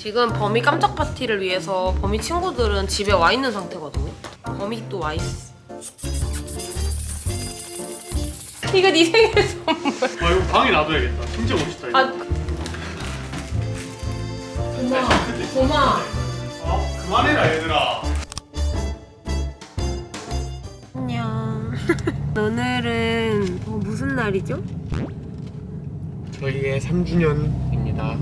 지금 범이 깜짝 파티를 위해서 범이 친구들은 집에 와 있는 상태거든요. 범이 또 와 있어. 이거 네 생일 선물. 아 이거 방에 놔둬야겠다. 진짜 멋있다 이거. 아, 고마. 고마. 아 그만해라 얘들아. 안녕. 오늘은 어, 무슨 날이죠? 저희의 3주년입니다.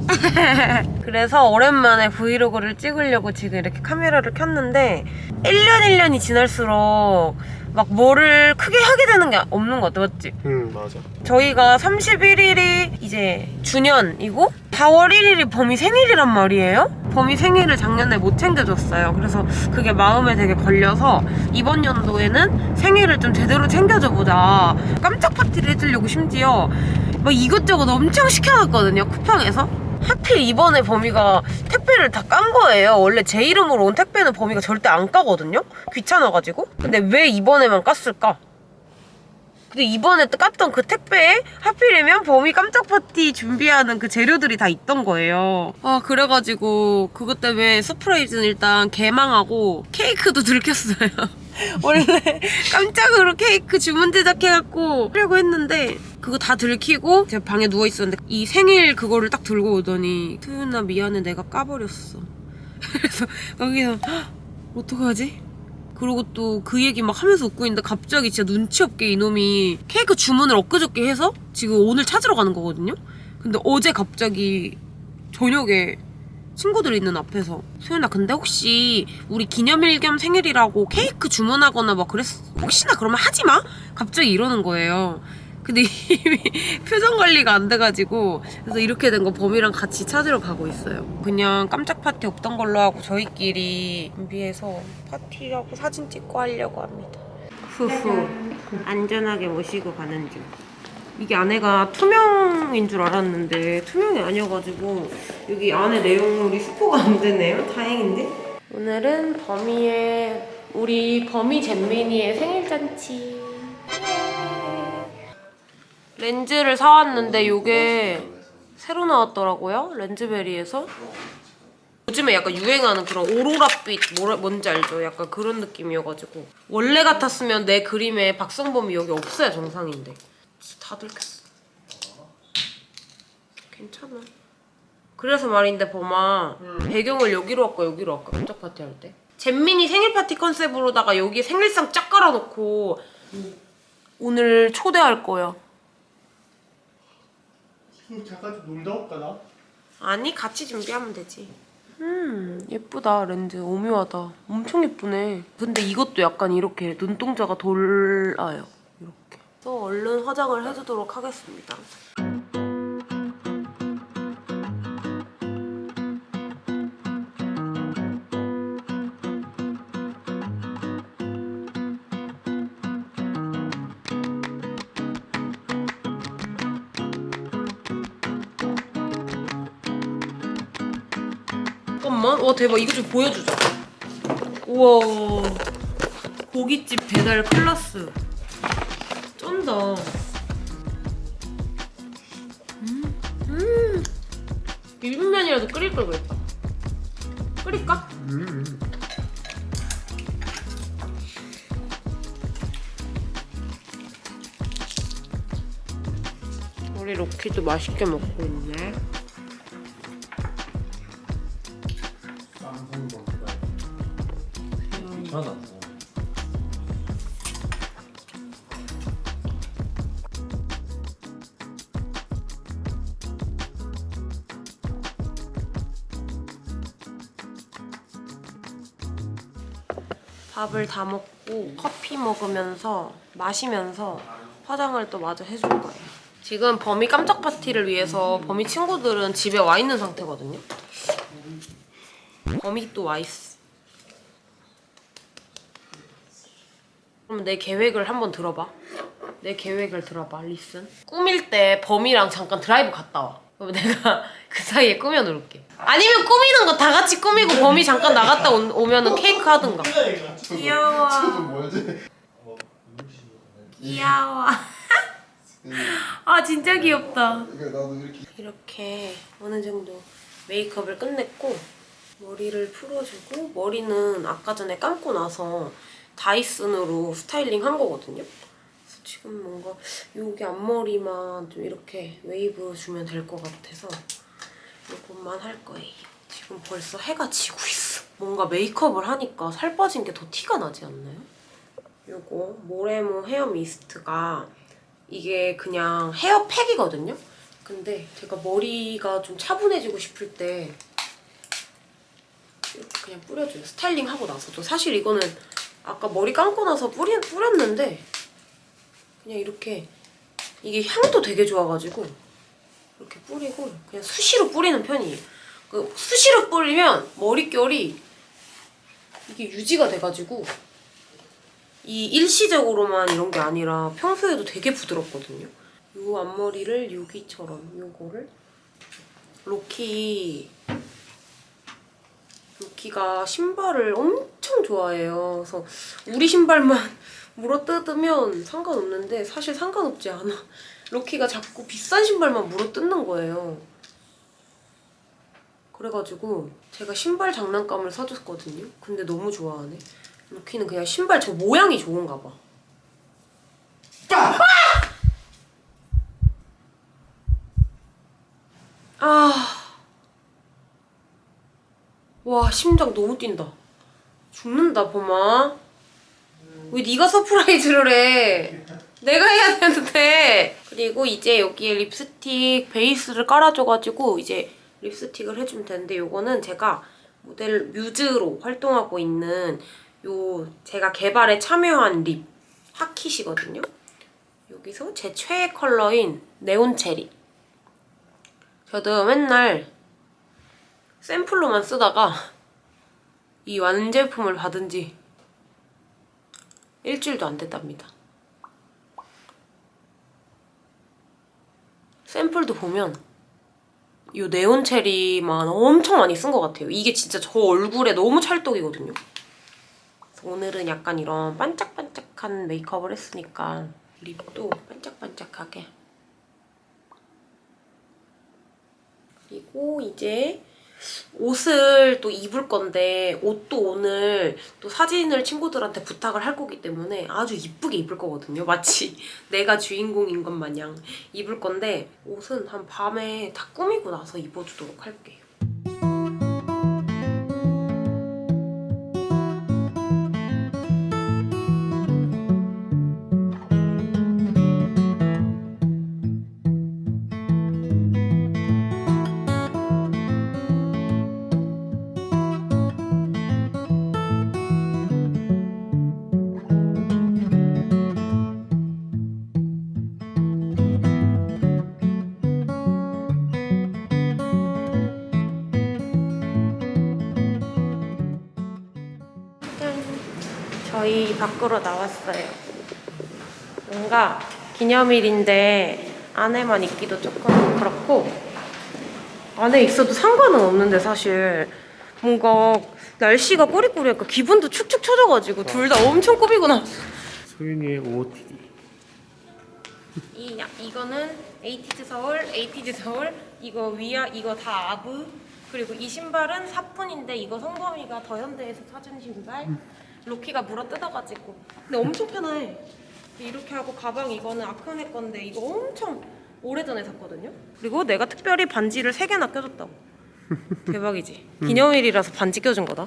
그래서 오랜만에 브이로그를 찍으려고 지금 이렇게 카메라를 켰는데 1년 1년이 지날수록 막 뭐를 크게 하게 되는 게 없는 것 같아 맞지? 응 맞아. 저희가 31일이 이제 주년이고 4월 1일이 범이 생일이란 말이에요 범이 생일을 작년에 못 챙겨줬어요 그래서 그게 마음에 되게 걸려서 이번 연도에는 생일을 좀 제대로 챙겨줘 보자 깜짝 파티를 해주려고 심지어 막 이것저것 엄청 시켜놨거든요 쿠팡에서 하필 이번에 범이가 택배를 다 깐 거예요. 원래 제 이름으로 온 택배는 범이가 절대 안 까거든요. 귀찮아가지고. 근데 왜 이번에만 깠을까? 근데 이번에 깠던 그 택배에 하필이면 범이 깜짝 파티 준비하는 그 재료들이 다 있던 거예요. 아 그래가지고 그것 때문에 surprise는 일단 개망하고 케이크도 들켰어요. 원래 깜짝으로 케이크 주문 제작해갖고 하려고 했는데 그거 다 들키고 제가 방에 누워있었는데 이 생일 그거를 딱 들고 오더니 투윤아 미안해 내가 까버렸어 그래서 거기서 "헉, 어떡하지? 그리고 또 그 얘기 막 하면서 웃고 있는데 갑자기 진짜 눈치 없게 이놈이 케이크 주문을 엊그저께 해서 지금 오늘 찾으러 가는 거거든요? 근데 어제 갑자기 저녁에 친구들 있는 앞에서 소연아 근데 혹시 우리 기념일 겸 생일이라고 케이크 주문하거나 막 그랬어 혹시나 그러면 하지 마 갑자기 이러는 거예요 근데 이미 표정 관리가 안 돼가지고 그래서 이렇게 된 거 범이랑 같이 찾으러 가고 있어요 그냥 깜짝 파티 없던 걸로 하고 저희끼리 준비해서 파티하고 사진 찍고 하려고 합니다 후후 안전하게 모시고 가는 중 이게 안에가 투명인 줄 알았는데 투명이 아니어가지고 여기 안에 내용물이 스포가 안 되네요. 다행인데. 오늘은 범이의 우리 범이 잼민이의 생일 잔치. 렌즈를 사왔는데 이게 새로 나왔더라고요. 렌즈베리에서. 요즘에 약간 유행하는 그런 오로라빛 뭐라, 뭔지 알죠? 약간 그런 느낌이어가지고. 원래 같았으면 내 그림에 박성범이 여기 없어야 정상인데. 다 들켰어 괜찮아. 그래서 말인데 범아. 배경을 여기로 할까 여기로 할까? 깜짝 파티 할 때? 잼민이 생일 파티 컨셉으로다가 여기 생일상 쫙 깔아놓고 오늘 초대할 거야 잠깐 좀 놀다 올까 나? 아니 같이 준비하면 되지. 음 예쁘다 렌즈. 오묘하다. 엄청 예쁘네. 근데 이것도 약간 이렇게 눈동자가 돌아요. 이렇게. 그래서 얼른 화장을 해주도록 하겠습니다 와 대박 이거 좀 보여주자 우와 고깃집 배달 클라스 쩐다 음, 음. 비빔면이라도 끓일 걸 그랬다 끓일까? 음. 우리 로키도 맛있게 먹고 있네 밥을 다 먹고 커피 먹으면서 마시면서 화장을 또 마저 해줄 거예요. 지금 범이 깜짝 파티를 위해서 범이 친구들은 집에 와 있는 상태거든요. 범이 또 와 있어. 그럼 내 계획을 한번 들어봐. 내 계획을 들어봐, listen. 꾸밀 때 범이랑 잠깐 드라이브 갔다 와. 그럼 내가 그 사이에 꾸며놓을게. 아니면 꾸미는 거 다 같이 꾸미고 범이 잠깐 나갔다 오, 오면은 케이크 하든가. 귀여워. 귀여워. 아 진짜 귀엽다. 이렇게 어느 정도 메이크업을 끝냈고 머리를 풀어주고 머리는 아까 전에 감고 나서 다이슨으로 스타일링 한 거거든요. 그래서 지금 뭔가 여기 앞머리만 좀 이렇게 웨이브 주면 될 것 같아서 이것만 할 거예요. 지금 벌써 해가 지고 있어. 뭔가 메이크업을 하니까 살 빠진 게 더 티가 나지 않나요? 요거 모레모 헤어 미스트가 이게 그냥 헤어팩이거든요? 근데 제가 머리가 좀 차분해지고 싶을 때 이렇게 그냥 뿌려줘요. 스타일링 하고 나서도. 사실 이거는 아까 머리 감고 나서 뿌리, 뿌렸는데 그냥 이렇게 이게 향도 되게 좋아가지고 이렇게 뿌리고 그냥 수시로 뿌리는 편이에요. 그 수시로 뿌리면 머릿결이 이게 유지가 돼가지고 이 일시적으로만 이런 게 아니라 평소에도 되게 부드럽거든요. 요 앞머리를 여기처럼 요거를 로키 로키가 신발을 엄청 좋아해요. 그래서 우리 신발만 물어뜯으면 상관없는데 사실 상관없지 않아. 로키가 자꾸 비싼 신발만 물어 뜯는 거예요. 그래가지고 제가 신발 장난감을 사줬거든요. 근데 너무 좋아하네. 로키는 그냥 신발 저 모양이 좋은가 봐. 아. 와, 심장 너무 뛴다. 죽는다, 범아. 왜 네가 surprise를 해? 내가 해야 되는데. 그리고 이제 여기에 립스틱 베이스를 깔아줘가지고 이제 립스틱을 해주면 되는데 요거는 제가 모델 뮤즈로 활동하고 있는 요 제가 개발에 참여한 lip 하킷이거든요. 여기서 제 최애 컬러인 neon cherry. 저도 맨날 샘플로만 쓰다가 이 완제품을 받은 지 일주일도 안 됐답니다. 샘플도 보면 이 네온 체리만 엄청 많이 쓴 것 같아요. 이게 진짜 저 얼굴에 너무 찰떡이거든요. 오늘은 약간 이런 반짝반짝한 메이크업을 했으니까 립도 반짝반짝하게 그리고 이제 옷을 또 입을 건데 옷도 오늘 또 사진을 친구들한테 부탁을 할 거기 때문에 아주 이쁘게 입을 거거든요. 마치 내가 주인공인 것 마냥 입을 건데 옷은 한 밤에 다 꾸미고 나서 입어주도록 할게 밖으로 나왔어요. 뭔가 기념일인데 안에만 있기도 조금 그렇고 안에 있어도 상관은 없는데 사실 뭔가 날씨가 꾸리꾸리하니까 기분도 축축 처져가지고 둘 다 엄청 꾸미고 나왔어. 소윤이의 OOTD 이 야- 이거는 에이티즈 서울, 에이티즈 서울, 이거 위아 이거 다 아브 그리고 이 신발은 사뿐인데 이거 성범이가 더현대에서 사준 신발. 로키가 물어 뜯어가지고 근데 엄청 편해. 이렇게 하고 가방 이거는 아크네 건데 이거 엄청 오래전에 샀거든요. 그리고 내가 특별히 반지를 세 개나 껴줬다고. 대박이지. 기념일이라서 반지 껴준 거다.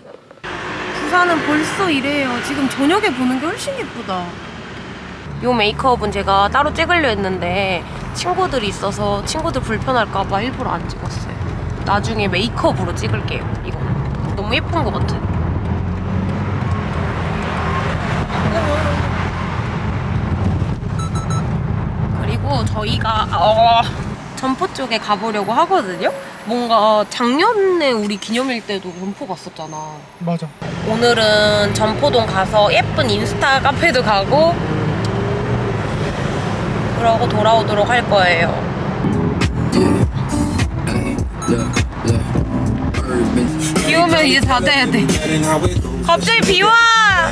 부산은 벌써 이래요. 지금 저녁에 보는 게 훨씬 예쁘다. 요 메이크업은 제가 따로 찍으려 했는데 친구들이 있어서 친구들 불편할까봐 일부러 안 찍었어요. 나중에 메이크업으로 찍을게요. 이거 너무 예쁜 것 같아. 저희가 어, 점포 쪽에 가보려고 하거든요. 뭔가 작년에 우리 기념일 때도 점포 갔었잖아. 맞아 오늘은 점포동 가서 예쁜 인스타 카페도 가고 그러고 돌아오도록 할 거예요. 비 오면 이제 닫아야 돼. 갑자기 비 와!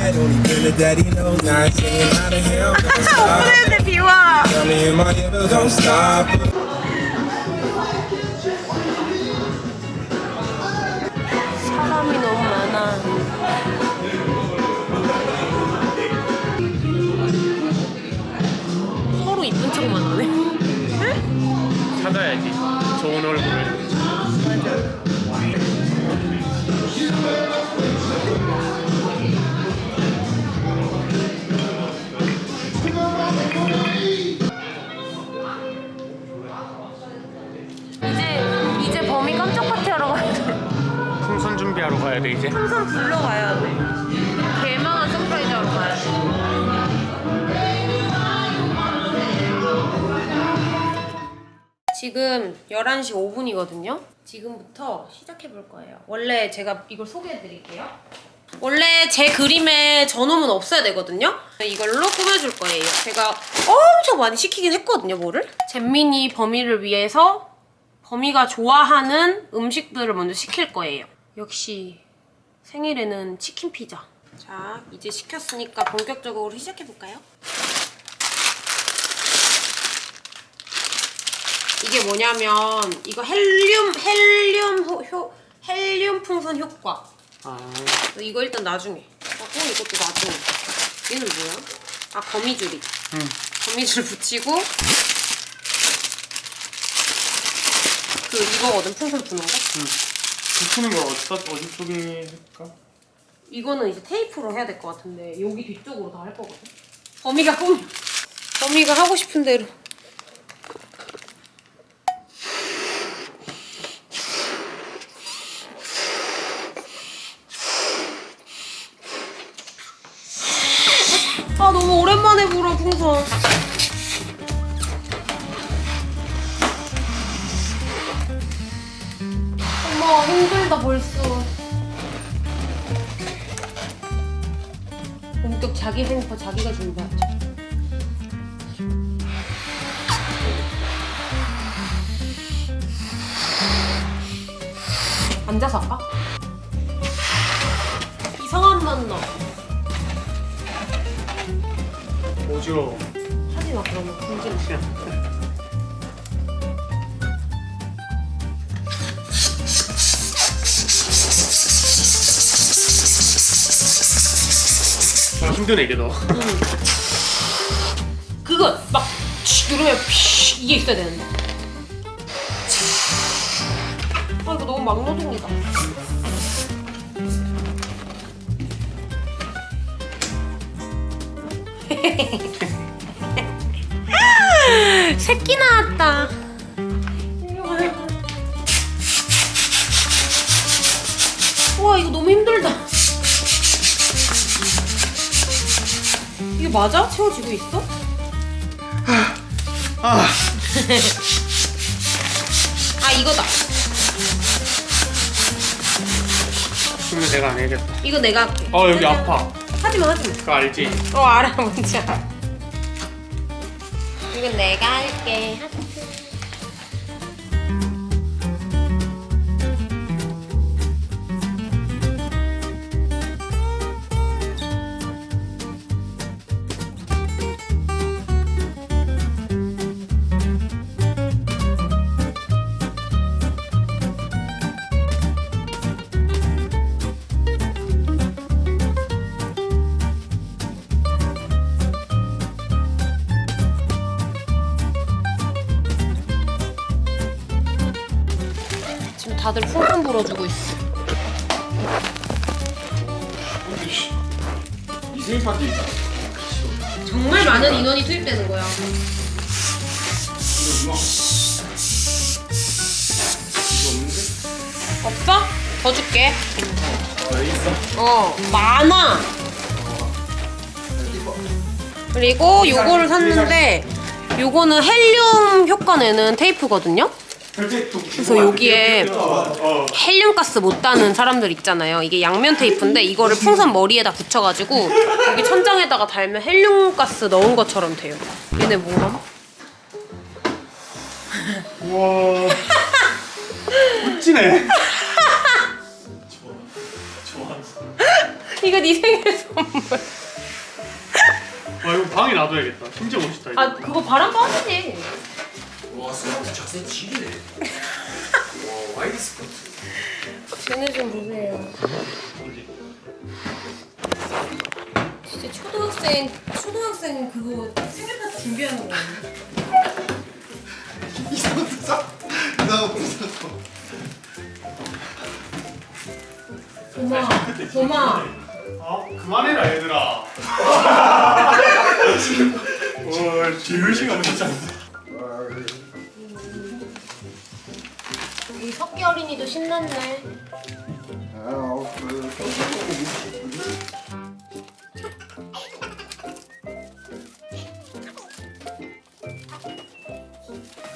오픈했 와 사람이 너무 많아. 서로 이쁜 척만 하네. 찾아야지. 좋은 얼굴을. 준비하러 가야 돼 이제. 항상 불러 가야 돼. 개망한 서프라이즈 하러 가야 돼. 지금 11시 5분이거든요. 지금부터 시작해 볼 거예요. 원래 제가 이걸 소개해 드릴게요. 원래 제 그림에 저놈은 없어야 되거든요. 이걸로 꾸며줄 거예요. 제가 엄청 많이 시키긴 했거든요, 뭐를. 잼민이 범이를 위해서 범이가 좋아하는 음식들을 먼저 시킬 거예요. 역시 생일에는 치킨 피자. 자, 이제 시켰으니까 본격적으로 시작해 볼까요? 이게 뭐냐면 이거 헬륨 헬륨 호, 효, 헬륨 풍선 효과. 아 이거 일단 나중에 하고 이것도 나중에. 얘는 뭐야? 아 거미줄이다. 응. 거미줄 붙이고 그 이거거든 풍선 부는 거. 붙이는 거 어디 어디 쪽에 할까? 이거는 이제 테이프로 해야 될 것 같은데 여기 뒤쪽으로 다 할 거거든. 범이가 꿈. 범이가 하고 싶은 대로. 아 너무 오랜만에 불어 풍선. 힘들다 벌써. 본격 자기 행포 자기가 준비하죠. 앉아서 할까? 이상한 맛 나. 어지러워. 하지 마 그러면 굶지 마. 힘드네 이게 너. 그거 막 치, 누르면 피 이게 있어야 되는데. 아 이거 너무 막노동이다. 새끼 나왔다. 맞아? 채워지고 있어? 아 아 이거다. 그러면 내가 안 해야겠다. 이거 내가 할게. 어 여기 아파. 하지마 하지마. 그거 알지? 어 알아 뭔지 알아. 이건 내가 할게. 다들 풍선 불어주고 있어. 이 생일 파티 정말 많은 인원이 투입되는 거야. 이거 없는데? 없어? 더 줄게. 어 있어. 어 많아. 그리고 요거를 샀는데 요거는 헬륨 효과 내는 테이프거든요. 그래서 여기에 어. 헬륨 가스 못 따는 사람들 있잖아요. 이게 양면 테이프인데 이거를 풍선 머리에다 붙여가지고 여기 천장에다가 달면 헬륨 가스 넣은 것처럼 돼요. 얘네 뭐함? 우와. 멋지네. 이거 네 생일 선물. 아 이거 방에 놔둬야겠다. 진짜 멋있다. 이거. 아 그거 바람 빠지지. 와 스마트 자세 지리네 와 와이드 스커트 쟤네 좀 보세요. 진짜 초등학생 춤 초등학생 그거 생일 파티 준비하는 거 아니야? 이상한 부사? 이상한. 봄아, 봄아. 아 그만해라 얘들아 와 지글씨가 진짜 우리 어린이도 신났네.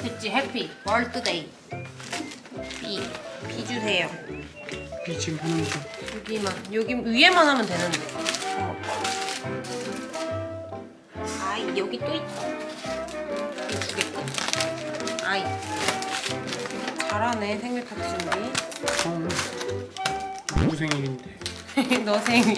됐지, 해피. 월드데이. 비. 비 주세요. 이 지금 하는 중 여기만, 여기 위에만 하면 되는데. 아이, 여기 또 있다. 이거 두개 끝. 아이. 잘하네, 생일 파티 준비. 어, 누구 생일인데 너 생일.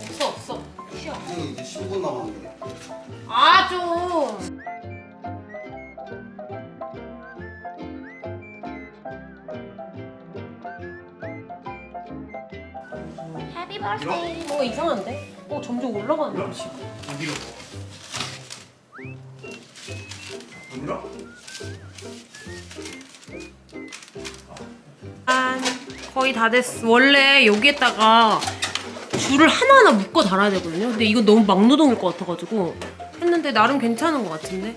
없어, 없어. 쉬어. 선생님 이제 15분 남았는데. 아, 좀. happy birthday. 뭔가 이상한데? 어, 점점 올라가는데, 지금. 어디로 뭔가? 짠. 거의 다 됐어. 원래 여기에다가 줄을 하나하나 묶어 달아야 되거든요. 근데 이거 너무 막노동일 것 같아가지고 했는데 나름 괜찮은 것 같은데.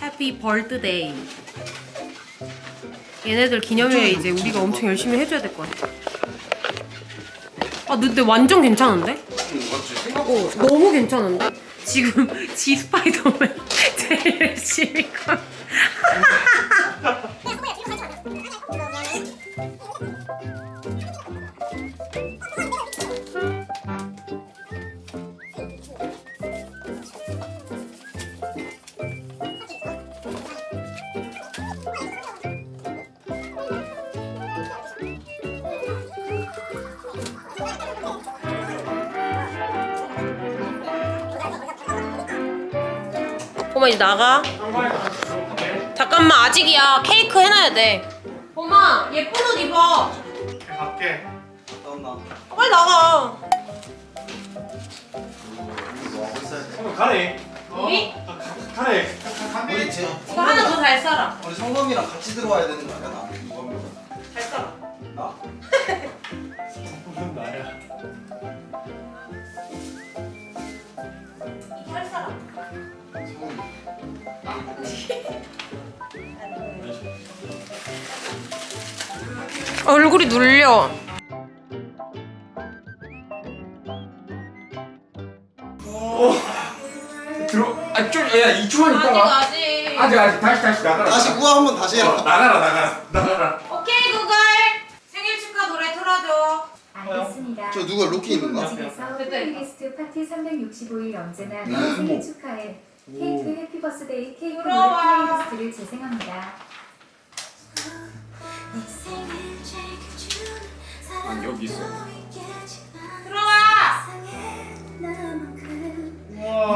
happy birthday. 얘네들 기념일에 이제 우리가 엄청 열심히 해줘야 될 것 같아. 아, 근데 완전 괜찮은데? 어, 너무 괜찮은데? 지금 지 스파이더맨 나가. 잠깐만 아직이야. 케이크 해놔야 돼. 봄아 예쁜 옷 입어. 갈게 나온나? 빨리 나가. 어, 가네 우리? 가- 가- 가네 가- 가- 우리 제 이거 하나 더잘 살아. 우리 성범이랑 같이 들어와야 되는 거 아니야? 나 얼굴이 눌려. 들어 아좀야 2초만 아직 있다가 아직. 아직 아직 다시 다시 나가라 다시 구화 한번 다시 어, 해라. 나가라 나가라 나가라 오케이 구글 생일 축하 노래 틀어줘. 알겠습니다. 저 누가 있는가? 집에서 됐다, 플레이리스트 파티 365일 언제나 음. 너 생일 축하해. 케이크 happy birthday 케이크. playlist를 재생합니다. 아니 여기 있어 들어와.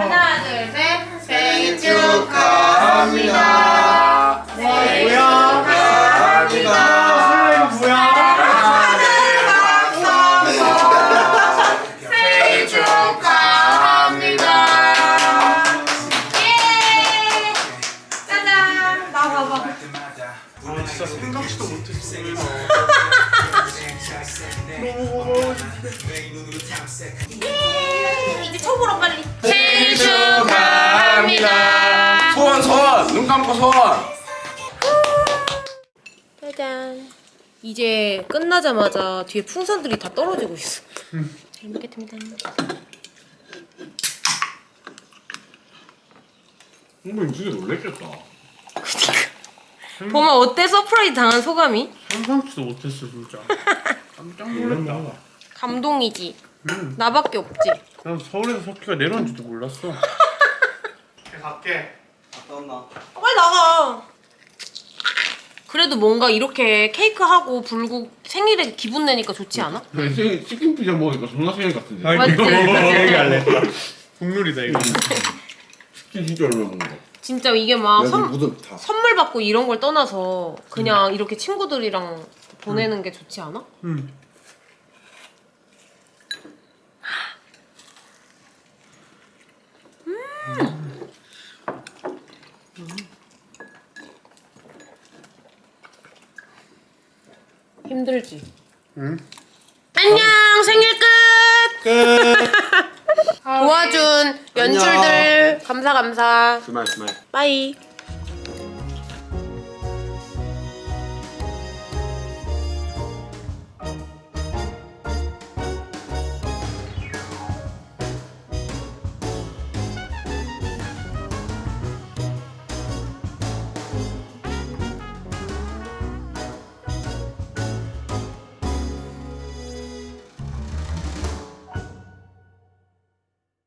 하나 둘 셋. 생일 축하합니다. 생일. 예. 아 진짜 생각지도 못했어 예. 이제 쳐보러 빨리. 생일 축하합니다. 소원 소원 눈 감고 소원 짜잔. 이제 끝나자마자 뒤에 풍선들이 다 떨어지고 있어. 잘 먹겠습니다. 정말 진짜 놀랬겠다 봄아 어때 surprise 당한 소감이? 상상치도 못했어 진짜 깜짝 놀랐다 감동이지. 응. 나밖에 없지. 난 서울에서 석희가 내려온지도 몰랐어 갈게 갔다 온나? 빨리 나가. 그래도 뭔가 이렇게 케이크 하고 불고 생일에 기분 내니까 좋지 않아? 생일 치킨 피자 먹으니까 존나 생일 같은데 맞지? 얘기할래 국룰이다 이거 치킨 진짜 얼마 먹는 거 진짜 이게 막 선. 선물 받고 이런 걸 떠나서 그냥 이렇게 친구들이랑 보내는 게 좋지 않아? 응. 힘들지? 응. 안녕 생일 끝! 끝. 도와준 연출들 감사 감사 주말 주말. 빠이